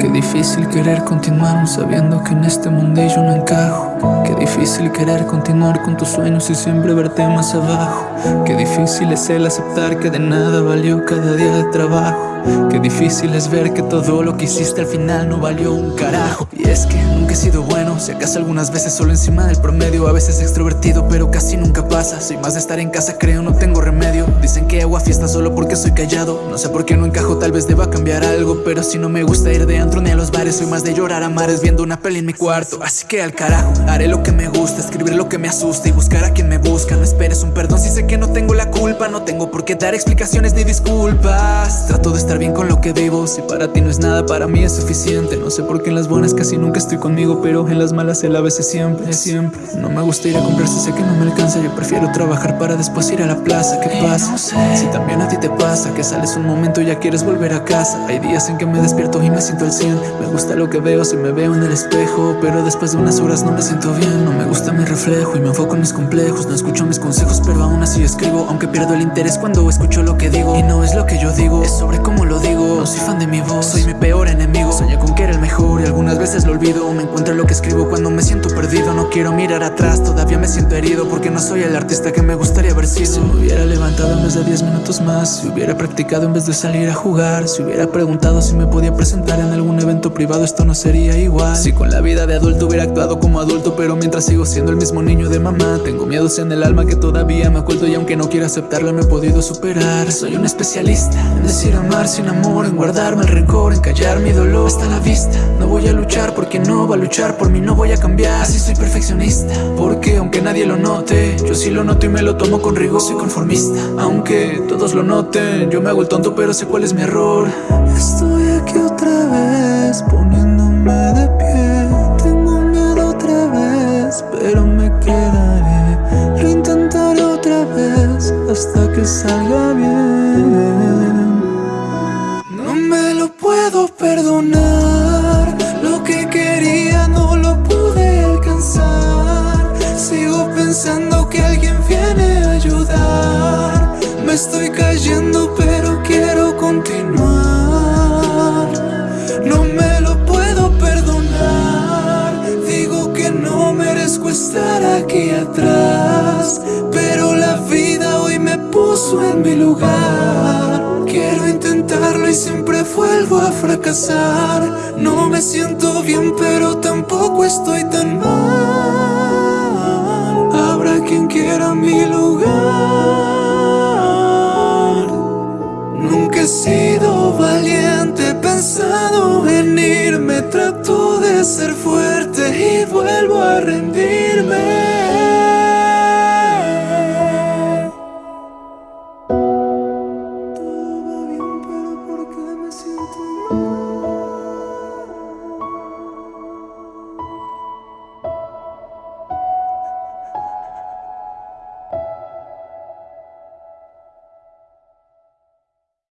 Qué difícil querer continuar sabiendo que en este mundillo no encajo Qué difícil querer continuar con tus sueños y siempre verte más abajo. Qué difícil es el aceptar que de nada valió cada día de trabajo. Qué difícil es ver que todo lo que hiciste al final no valió un carajo. Y es que nunca he sido bueno, si acaso algunas veces solo encima del promedio A veces extrovertido pero casi nunca pasa. Soy más de estar en casa creo no tengo remedio. Dicen que hago a fiesta solo porque soy callado. No sé por qué no encajo, tal vez deba cambiar algo Pero si no me gusta ir de antro ni a los bares Soy más de llorar a mares viendo una peli en mi cuarto. Así que al carajo, haré lo que me gusta Escribir lo que me asusta y buscar a quien me busca. No esperes un perdón si sé que no tengo la culpa. No tengo por qué dar explicaciones ni disculpas. Trato de estar bien con lo que vivo. Si para ti no es nada, para mí es suficiente. No sé por qué en las buenas casi nunca estoy conmigo Pero en las malas él a veces siempre, siempre. No me gusta ir a comprar si sé que no me alcanza. Yo prefiero trabajar para después ir a la plaza. ¿Qué pasa? Si también a ti te pasa Que sales un momento y ya quieres volver a casa. Hay días en que me despierto y me siento al 100 Me gusta lo que veo si me veo en el espejo Pero después de unas horas no me siento bien No me gusta mi reflejo y me enfoco en mis complejos. No escucho mis consejos pero aún así escribo Aunque pierdo el interés cuando escucho lo que digo. Y no es lo que yo digo, es sobre cómo lo digo. No soy fan de mi voz, soy mi peor enemigo. Soñé con que era el mejor y algunas veces lo olvido. Me encuentro lo que escribo cuando me siento perdido quiero mirar atrás, todavía me siento herido Porque no soy el artista que me gustaría haber sido. Si me hubiera levantado en vez de 10 minutos más Si hubiera practicado en vez de salir a jugar Si hubiera preguntado si me podía presentar en algún evento privado Esto no sería igual. Si con la vida de adulto hubiera actuado como adulto Pero mientras sigo siendo el mismo niño de mamá Tengo miedos en el alma que todavía me oculto Y aunque no quiera aceptarlo no he podido superar. Soy un especialista en decir amar sin amor en guardarme el rencor, en callar mi dolor. Hasta la vista, no voy a luchar porque no va a luchar por mí, no voy a cambiar. Así soy porque aunque nadie lo note Yo sí lo noto y me lo tomo con rigor. Soy conformista, aunque todos lo noten Yo me hago el tonto pero sé cuál es mi error. Estoy aquí otra vez, poniéndome de pie. Tengo miedo otra vez, pero me quedaré. Lo intentaré otra vez, hasta que salga bien. Puedo perdonar pensando que alguien viene a ayudar. Me estoy cayendo pero quiero continuar. No me lo puedo perdonar. Digo que no merezco estar aquí atrás Pero la vida hoy me puso en mi lugar. Quiero intentarlo y siempre vuelvo a fracasar. No me siento bien pero tampoco estoy tan mal prevenirme Trato de ser fuerte y vuelvo a rendirme. Todo va bien pero porque me siento